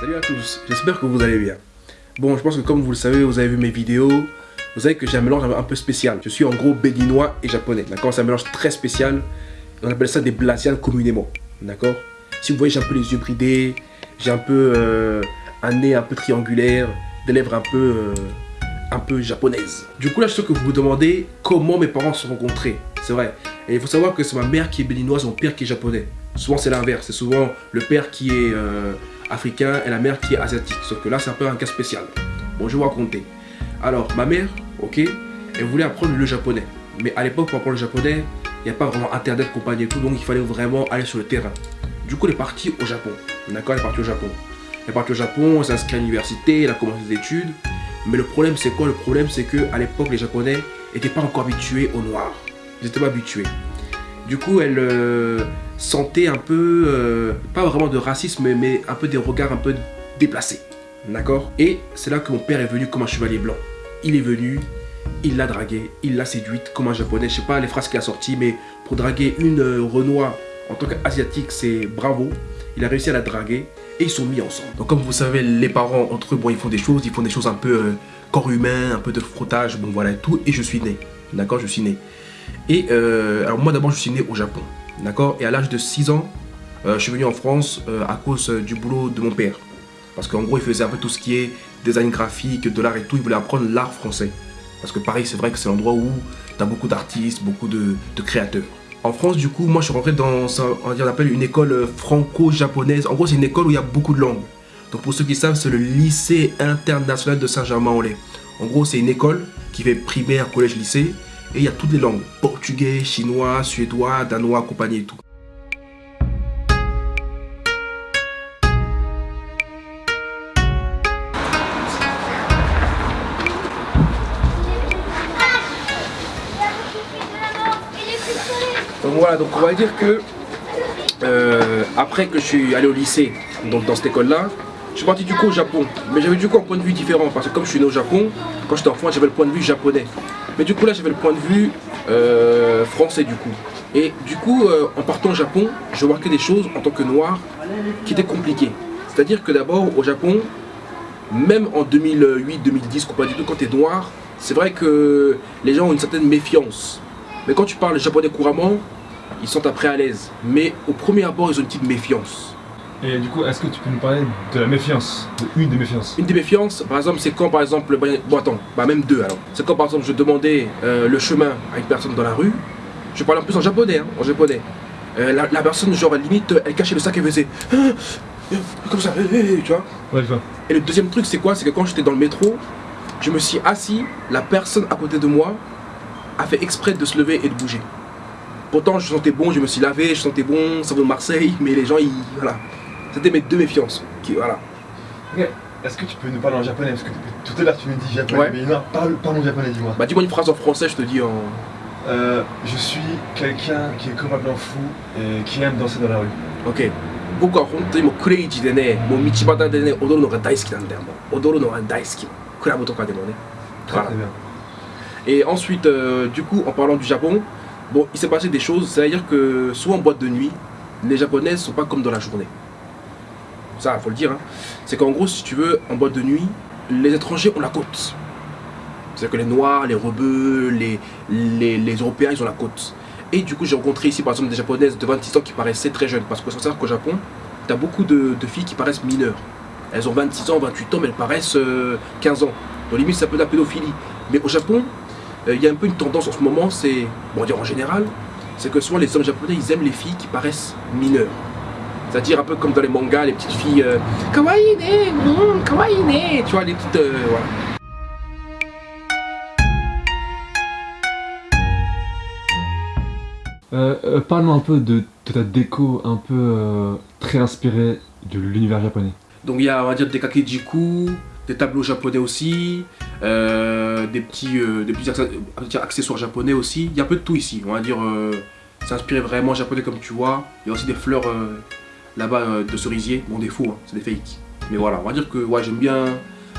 Salut à tous, j'espère que vous allez bien. Bon, je pense que comme vous le savez, vous avez vu mes vidéos, vous savez que j'ai un mélange un peu spécial. Je suis en gros béninois et japonais, d'accord? C'est un mélange très spécial. On appelle ça des blasianes communément, d'accord? Si vous voyez, j'ai un peu les yeux bridés, j'ai un peu euh, un nez un peu triangulaire, des lèvres un peu, euh, un peu japonaises. Du coup, là, je sais que vous vous demandez comment mes parents se sont rencontrés. C'est vrai. Et il faut savoir que c'est ma mère qui est béninoise, mon père qui est japonais. Souvent, c'est l'inverse. C'est souvent le père qui est euh, africain et la mère qui est asiatique. Sauf que là, c'est un peu un cas spécial. Bon, je vais vous raconter. Alors, ma mère, ok, elle voulait apprendre le japonais. Mais à l'époque, pour apprendre le japonais, il n'y a pas vraiment internet, compagnie et tout, donc il fallait vraiment aller sur le terrain. Du coup, elle est partie au Japon. D'accord, elle est partie au Japon. Elle est partie au Japon, elle s'est à l'université, elle a commencé ses études. Mais le problème, c'est quoi? Le problème, c'est que à l'époque, les Japonais n'étaient pas encore habitués au noir. Ils n'étaient pas habitués. Du coup, elle euh, sentait un peu, euh, pas vraiment de racisme, mais un peu des regards un peu déplacés. D'accord? Et c'est là que mon père est venu comme un chevalier blanc. Il est venu, il l'a draguée, il l'a séduite comme un japonais. Je sais pas les phrases qu'il a sorties, mais pour draguer une euh, Renoir en tant qu'asiatique, c'est bravo. Il a réussi à la draguer et ils sont mis ensemble. Donc comme vous savez, les parents entre eux, bon, ils font des choses, ils font des choses un peu euh, corps humain, un peu de frottage, bon voilà tout. Et je suis né, d'accord, je suis né. Et euh, alors moi d'abord, je suis né au Japon, d'accord? Et à l'âge de 6 ans, je suis venu en France à cause du boulot de mon père. Parce qu'en gros, il faisait un peu tout ce qui est design graphique, de l'art et tout. Il voulait apprendre l'art français. Parce que pareil, c'est vrai que c'est l'endroit où tu as beaucoup d'artistes, beaucoup de, créateurs. En France, du coup, moi, je suis rentré dans ce on appelle une école franco-japonaise. En gros, c'est une école où il y a beaucoup de langues. Donc, pour ceux qui savent, c'est le lycée international de Saint-Germain-en-Laye. En gros, c'est une école qui fait primaire, collège, lycée. Et il y a toutes les langues. Portugais, chinois, suédois, danois, compagnie et tout. Donc voilà, donc on va dire que euh, après que je suis allé au lycée, donc dans cette école-là, je suis parti du coup au Japon. Mais j'avais du coup un point de vue différent parce que comme je suis né au Japon, quand j'étais enfant, j'avais le point de vue japonais. Mais du coup là, j'avais le point de vue euh, français du coup. Et du coup, euh, en partant au Japon, je remarquais des choses en tant que noir qui étaient compliquées. C'est-à-dire que d'abord au Japon, même en 2008-2010, quand tu es noir, c'est vrai que les gens ont une certaine méfiance. Mais quand tu parles japonais couramment, ils sont après à l'aise. Mais au premier abord, ils ont une petite méfiance. Et du coup, est-ce que tu peux nous parler de la méfiance De une des méfiances? Une des méfiances, par exemple, c'est quand par exemple, bon attends, bah même deux alors. C'est quand par exemple je demandais euh, le chemin à une personne dans la rue, je parlais en plus en japonais, hein, en japonais. Euh, la, personne, genre, limite, elle cachait le sac et faisait comme ça, tu vois. Ouais, je vois. Et le deuxième truc, c'est quoi? C'est que quand j'étais dans le métro, je me suis assis, la personne à côté de moi a fait exprès de se lever et de bouger. Pourtant, je sentais bon, je me suis lavé, je sentais bon, ça vaut Marseille, mais les gens, ils, voilà. C'était mes deux méfiances. Qui, voilà. Ok. Est-ce que tu peux nous parler en japonais Parce que tout à l'heure tu me dis japonais, mais non, parle, parle en japonais, dis-moi. Bah dis-moi une phrase en français, je te dis en... Euh, je suis quelqu'un qui est complètement fou et qui aime danser dans la rue. Ok. 僕は本当にもうクレイジーでね、もう道端でね、踊るのが大好きなんだよ。もう踊るのが大好き。クラブとかでもね。Très, très bien. Et ensuite, euh, du coup, en parlant du Japon, bon, il s'est passé des choses. C'est-à-dire que soit en boîte de nuit, les Japonais ne sont pas comme dans la journée. Ça, faut le dire. Hein. C'est qu'en gros, si tu veux, en boîte de nuit, les étrangers ont la côte. C'est-à-dire que les Noirs, les Rebeux, les, Européens, ils ont la côte. Et du coup, j'ai rencontré ici, par exemple, des Japonaises de 26 ans qui paraissaient très jeunes. Parce que faut savoir qu'au Japon, tu as beaucoup de, filles qui paraissent mineures. Elles ont 26 ans, 28 ans, mais elles paraissent 15 euh, ans. Donc limite, ça peut de la pédophilie. Mais au Japon, euh, il y a un peu une tendance en ce moment, c'est, bon dire en général, c'est que souvent les hommes japonais, ils aiment les filles qui paraissent mineures. C'est-à-dire un peu comme dans les mangas, les petites filles euh, kawaii ne, mm, kawaii ne, tu vois, les petites, euh, voilà. Euh, Parle-moi un peu de, ta déco un peu très inspirée de l'univers japonais. Donc il y a, on va dire, des kakejiku, des tableaux japonais aussi, euh, des, petits, euh, des petits accessoires japonais aussi. Il y a un peu de tout ici, on va dire. Euh, c'est inspiré vraiment japonais comme tu vois. Il y a aussi des fleurs là-bas de cerisier. Bon, des faux, hein, c'est des fakes. Mais voilà, on va dire que ouais, j'aime bien.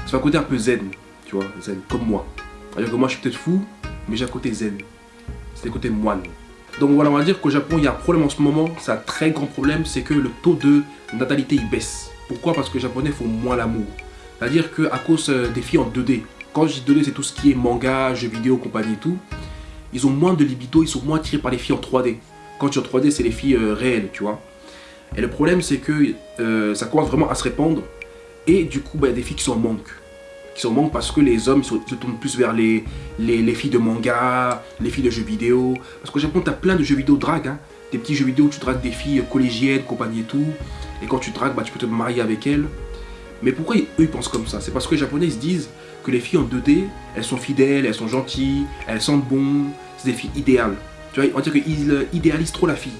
C'est un côté un peu zen, tu vois, zen, comme moi. On va dire que moi je suis peut-être fou, mais j'ai un côté zen. C'est le côté moine. Donc voilà, on va dire qu'au Japon, il y a un problème en ce moment, c'est un très grand problème, c'est que le taux de natalité il baisse Pourquoi? Parce que les japonais font moins l'amour. C'est-à-dire qu'à cause euh, des filles en 2D, quand je dis 2D, c'est tout ce qui est manga, jeux vidéo, compagnie et tout, ils ont moins de libido, ils sont moins attirés par les filles en 3D. Quand tu es en 3D, c'est les filles euh, réelles, tu vois. Et le problème, c'est que euh, ça commence vraiment à se répandre. Et du coup, bah, il y a des filles qui sont en manque. Qui sont en manque parce que les hommes se, tournent plus vers les, les, filles de manga, les filles de jeux vidéo. Parce qu'au Japon, tu as plein de jeux vidéo drague. Hein. Des petits jeux vidéo où tu dragues des filles collégiennes, compagnie et tout. Et quand tu dragues, bah, tu peux te marier avec elles. Mais pourquoi eux ils pensent comme ça? C'est parce que les japonais se disent que les filles en 2D, elles sont fidèles, elles sont gentilles, elles sentent bon, c'est des filles idéales. Tu vois, on dirait qu'ils euh, idéalisent trop la fille.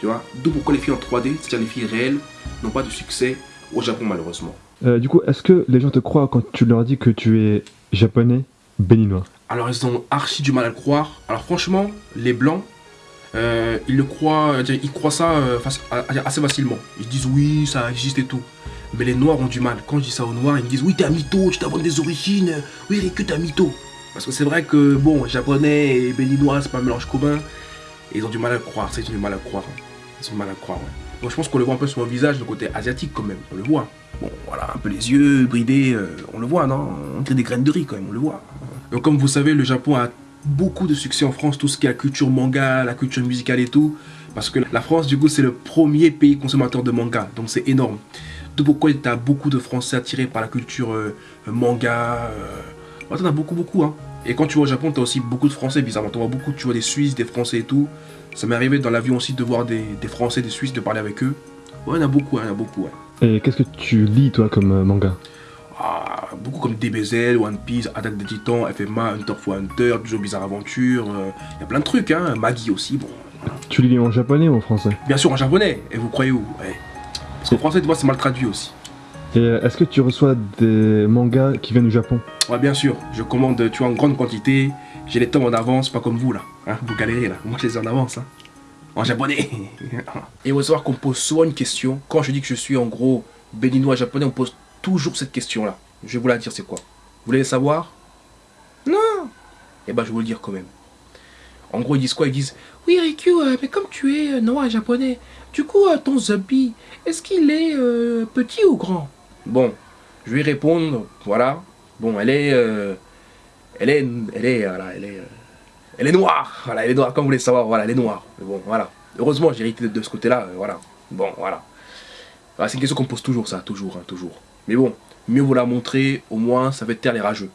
Tu vois? D'où pourquoi les filles en 3D, c'est-à-dire les filles réelles, n'ont pas de succès au Japon malheureusement. Euh, du coup, est-ce que les gens te croient quand tu leur dis que tu es japonais, béninois? Alors ils ont archi du mal à le croire. Alors franchement, les blancs, euh, ils le croient, ils croient ça assez facilement. Ils disent oui, ça existe et tout. Mais les noirs ont du mal. Quand je dis ça aux noirs, ils me disent oui, t'es un mytho, tu t'inventes des origines. Oui, que t'es un mytho. Parce que c'est vrai que, bon, japonais et béninois, c'est pas un mélange commun. Et ils ont du mal à le croire, c'est ils ont du mal à le croire. Hein. Ils ont mal à le croire, ouais. je pense qu'on le voit un peu sur mon visage, le côté asiatique quand même, on le voit. Bon, voilà, un peu les yeux bridés, euh, on le voit, non? On tire des graines de riz quand même, on le voit. Donc comme vous savez, le Japon a beaucoup de succès en France, tout ce qui est la culture manga, la culture musicale et tout. Parce que la France, du coup, c'est le premier pays consommateur de manga, donc c'est énorme. D'où pourquoi tu as beaucoup de Français attirés par la culture euh, manga. Euh... T'en as beaucoup, beaucoup. Hein. Et quand tu vas au Japon, tu as aussi beaucoup de Français, bizarrement. Tu vois beaucoup, tu vois des Suisses, des Français et tout. Ça m'est arrivé dans l'avion aussi de voir des, Français, des Suisses, de parler avec eux. Ouais, il y en a beaucoup, hein, il y en a beaucoup. Ouais. Et qu'est-ce que tu lis, toi, comme euh, manga? Ah, Beaucoup comme DBZ, One Piece, Attack des Titans, FMA, Hunter x Hunter, Joe Bizarre Aventure. Euh, il y a plein de trucs, hein. Maggie aussi, bon. Tu lis en japonais ou en français? Bien sûr, en japonais. Et vous croyez où? Ouais. Parce qu'en français, tu vois, c'est mal traduit aussi. Et euh, est-ce que tu reçois des mangas qui viennent du Japon Ouais, bien sûr. Je commande, tu vois, en grande quantité. J'ai les tomes en avance, pas comme vous là. Hein, vous galérez là. Moi, je les ai en avance. Hein. En japonais. Et il faut savoir qu'on pose souvent une question. Quand je dis que je suis en gros béninois japonais, on pose toujours cette question là. Je vais vous la dire, c'est quoi? Vous voulez savoir? Non Eh ben, je vais vous le dire quand même. En gros, ils disent quoi? Ils disent Oui, Riku, euh, mais comme tu es euh, noir japonais, du coup, euh, ton zombie, est-ce qu'il est, petit ou grand? Bon, je vais répondre, voilà. Bon, elle est. elle est. Elle est. Voilà, elle est. elle est noire Voilà, elle est noire, comme vous voulez savoir, voilà, elle est noire. Mais bon, voilà. Heureusement, j'ai hérité de, ce côté-là, voilà. Bon, voilà. c'est une question qu'on pose toujours, ça, toujours, hein, toujours. Mais bon, mieux vous la montrer, au moins, ça fait taire les rageux.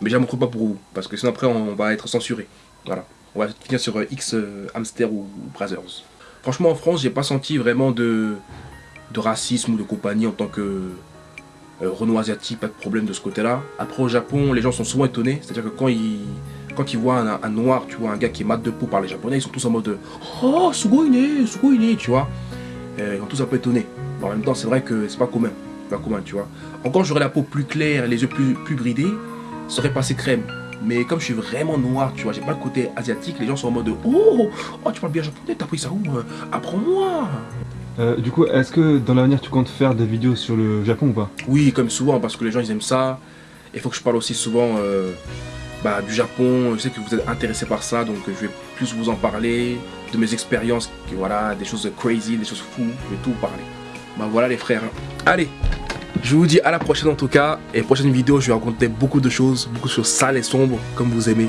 Mais je la pas pour vous, parce que sinon après, on va être censuré. Voilà. On va finir sur euh, X euh, Hamster ou Brothers. Franchement, en France, j'ai pas senti vraiment de, de racisme ou de compagnie en tant que euh, Renault asiatique, pas de problème de ce côté-là. Après, au Japon, les gens sont souvent étonnés. C'est-à-dire que quand ils, quand ils voient un, noir, tu vois, un gars qui est mat de peau par les japonais, ils sont tous en mode Oh, Sugoine, Sugoine, tu vois. ils sont tous un peu étonnés. en même temps, c'est vrai que c'est pas commun. Pas commun, tu vois. Encore, j'aurais la peau plus claire, les yeux plus, plus bridés, ça aurait passé crème. Mais comme je suis vraiment noir, tu vois, j'ai pas le côté asiatique, les gens sont en mode Oh, oh tu parles bien japonais, t'as pris ça où euh, Apprends-moi euh, du coup, est-ce que dans l'avenir tu comptes faire des vidéos sur le Japon ou pas? Oui, comme souvent, parce que les gens ils aiment ça. Il faut que je parle aussi souvent euh, bah, du Japon. Je sais que vous êtes intéressé par ça, donc je vais plus vous en parler, de mes expériences, voilà, des choses crazy, des choses fous, je vais tout vous parler. Bah voilà les frères. Allez, je vous dis à la prochaine en tout cas. Et prochaine vidéo, je vais raconter beaucoup de choses, beaucoup de choses sales et sombres, comme vous aimez.